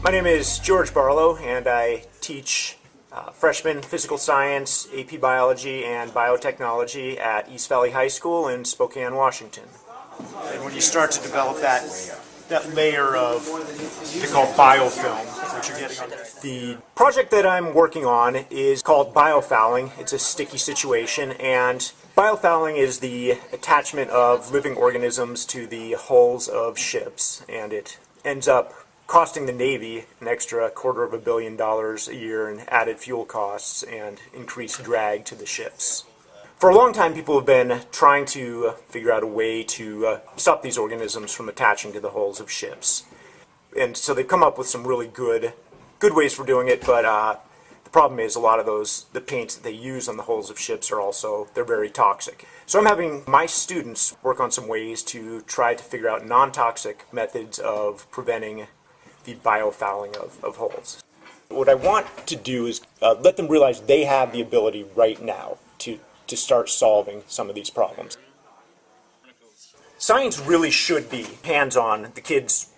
My name is George Barlow, and I teach uh, freshman physical science, AP biology, and biotechnology at East Valley High School in Spokane, Washington. And when you start to develop that that layer of they call biofilm, which you're getting on the project that I'm working on is called biofouling. It's a sticky situation, and biofouling is the attachment of living organisms to the hulls of ships, and it ends up costing the Navy an extra quarter of a billion dollars a year in added fuel costs and increased drag to the ships. For a long time, people have been trying to figure out a way to uh, stop these organisms from attaching to the hulls of ships. And so they've come up with some really good, good ways for doing it, but uh, the problem is a lot of those, the paints that they use on the hulls of ships are also, they're very toxic. So I'm having my students work on some ways to try to figure out non-toxic methods of preventing the biofouling of, of hulls. What I want to do is uh, let them realize they have the ability right now to to start solving some of these problems. Science really should be hands-on. The kids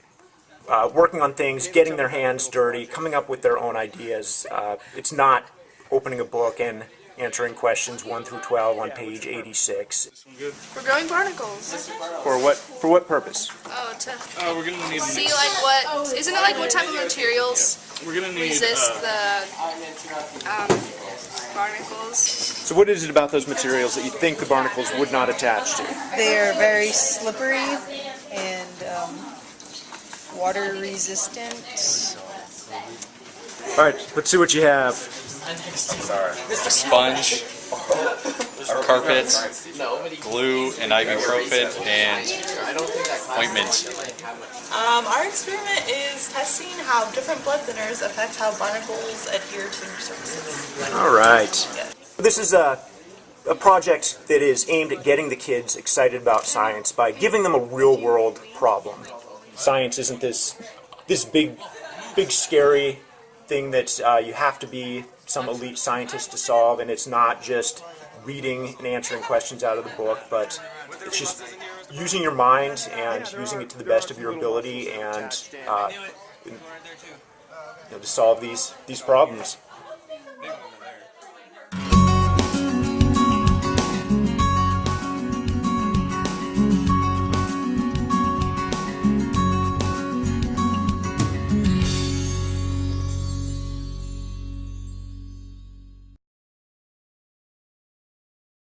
uh, working on things, getting their hands dirty, coming up with their own ideas. Uh, it's not opening a book and answering questions 1 through 12 on page 86. We're growing barnacles. For what for what purpose? Oh, to Uh, we're gonna need. see like what, isn't it like what type of materials We're gonna need. resist uh, the um, barnacles? So what is it about those materials that you think the barnacles would not attach to? They're very slippery and um, water resistant. All right, let's see what you have. Sponge, carpet, glue, and ibuprofen, and ointment. Um, our experiment is testing how different blood thinners affect how barnacles adhere to surfaces. All right. This is a, a project that is aimed at getting the kids excited about science by giving them a real-world problem. Science isn't this this big, big scary thing that uh, you have to be some elite scientist to solve, and it's not just reading and answering questions out of the book, but it's just using your mind and using it to the best of your ability and uh, you know, to solve these these problems.